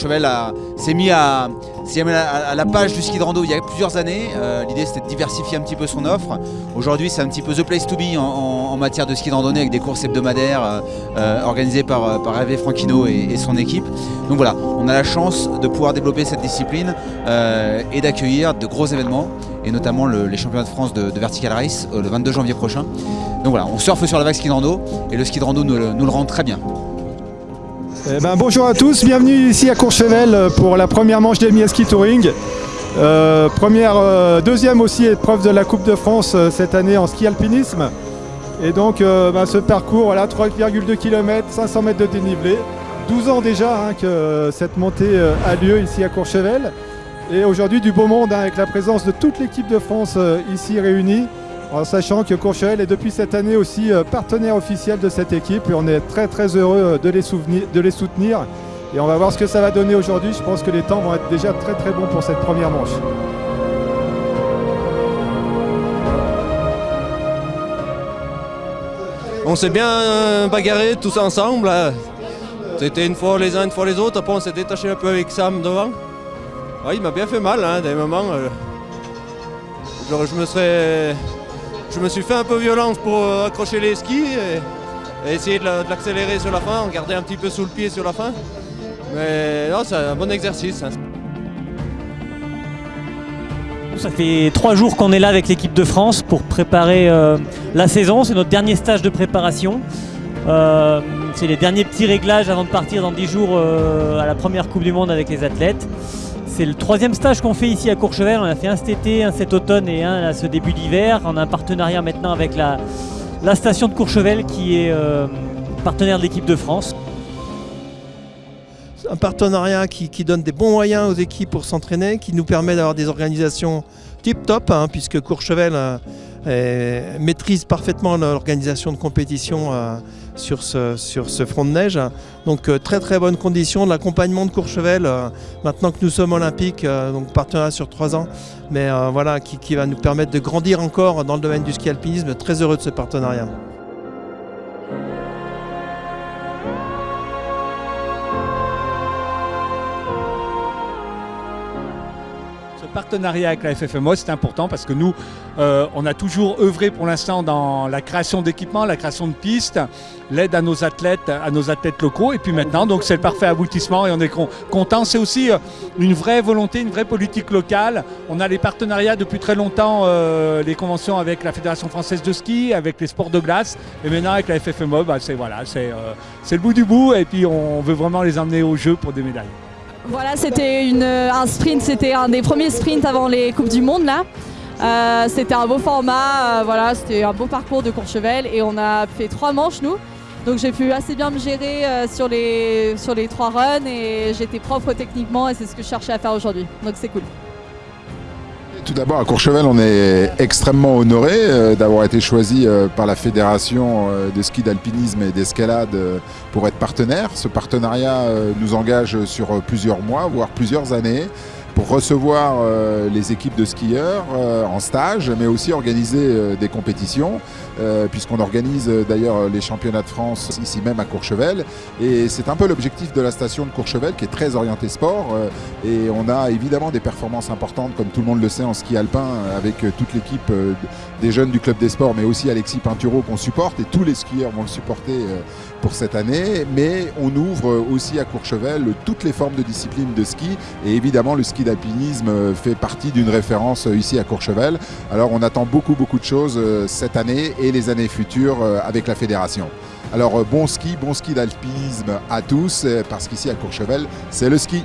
Courchevel s'est mis, à, la page du ski de rando il y a plusieurs années. Euh, l'idée c'était de diversifier un petit peu son offre. Aujourd'hui c'est un petit peu the place to be en, matière de ski de randonnée avec des courses hebdomadaires euh, euh, organisées par, par Franquino et, son équipe. Donc voilà, on a la chance de pouvoir développer cette discipline et d'accueillir de gros événements et notamment les championnats de France de, Vertical Race le 22 janvier prochain. Donc voilà, on surfe sur la vague ski de rando et le ski de rando nous le rend très bien. Eh ben, bonjour à tous, bienvenue ici à Courchevel pour la première manche d'Elmi Ski Touring. Euh, première, euh, deuxième aussi épreuve de la Coupe de France euh, cette année en ski alpinisme. Et donc ben, ce parcours, voilà, 3,2 km, 500 mètres de dénivelé. 12 ans déjà hein, que cette montée a lieu ici à Courchevel. Et aujourd'hui du beau monde hein, avec la présence de toute l'équipe de France ici réunie en sachant que Courchevel est depuis cette année aussi euh, partenaire officiel de cette équipe et on est très très heureux euh, de les, soutenir. Et on va voir ce que ça va donner aujourd'hui. Je pense que les temps vont être déjà très très bons pour cette première manche. On s'est bien euh, bagarré tous ensemble. C'était une fois les uns, une fois les autres. Après on s'est détaché un peu avec Sam devant. il m'a bien fait mal, hein, des moments. je me serais je me suis fait un peu violence pour euh, accrocher les skis et, essayer de l'accélérer sur la fin, en garder un petit peu sous le pied sur la fin. Mais c'est un bon exercice. Hein. Ça fait trois jours qu'on est là avec l'équipe de France pour préparer euh, la saison. C'est notre dernier stage de préparation. Euh, c'est les derniers petits réglages avant de partir dans dix jours à la première Coupe du Monde avec les athlètes. C'est le troisième stage qu'on fait ici à Courchevel. On a fait un cet été, un cet automne et un à ce début d'hiver. On a un partenariat maintenant avec la, station de Courchevel qui est euh, partenaire de l'équipe de France. Un partenariat qui, donne des bons moyens aux équipes pour s'entraîner, qui nous permet d'avoir des organisations tip top, hein, puisque Courchevel euh, maîtrise parfaitement l'organisation de compétition euh, sur ce, sur ce front de neige. Donc euh, très très bonne condition, de l'accompagnement de Courchevel, euh, maintenant que nous sommes olympiques, euh, donc partenariat sur trois ans, mais voilà, qui, qui va nous permettre de grandir encore dans le domaine du ski alpinisme. Très heureux de ce partenariat. Partenariat avec la FFMO, c'est important parce que nous, euh, on a toujours œuvré pour l'instant dans la création d'équipements, la création de pistes, l'aide à nos athlètes, à nos athlètes locaux. Et puis maintenant, donc c'est le parfait aboutissement et on est content. C'est aussi euh, une vraie volonté, une vraie politique locale. On a les partenariats depuis très longtemps, euh, les conventions avec la Fédération française de ski, avec les sports de glace. Et maintenant avec la FFMO, bah, c'est voilà, c'est le bout du bout. Et puis on veut vraiment les emmener au jeu pour des médailles. Voilà, c'était un sprint, c'était un des premiers sprints avant les Coupes du Monde là. Euh, c'était un beau format, euh, voilà, c'était un beau parcours de Courchevel et on a fait trois manches nous. Donc j'ai pu assez bien me gérer euh, sur, les, sur les trois runs et j'étais propre techniquement et c'est ce que je cherchais à faire aujourd'hui. Donc c'est cool. Tout d'abord, à Courchevel, on est extrêmement honoré euh, d'avoir été choisi euh, par la Fédération euh, de ski d'alpinisme et d'escalade pour être partenaire. Ce partenariat nous engage sur plusieurs mois, voire plusieurs années pour recevoir euh, les équipes de skieurs euh, en stage, mais aussi organiser euh, des compétitions, puisqu'on organise d'ailleurs les championnats de France ici même à Courchevel. Et c'est un peu l'objectif de la station de Courchevel qui est très orientée sport. et on a évidemment des performances importantes, comme tout le monde le sait, en ski alpin, avec toute l'équipe des jeunes du club des sports, mais aussi Alexis Pinturo qu'on supporte, et tous les skieurs vont le supporter pour cette année. Mais on ouvre aussi à Courchevel toutes les formes de disciplines de ski, et évidemment le ski d'alpinisme fait partie d'une référence ici à Courchevel. Alors on attend beaucoup beaucoup de choses euh, cette année et les années futures euh, avec la fédération. Alors euh, bon ski, bon ski d'alpinisme à tous, parce qu'ici à Courchevel, c'est le ski.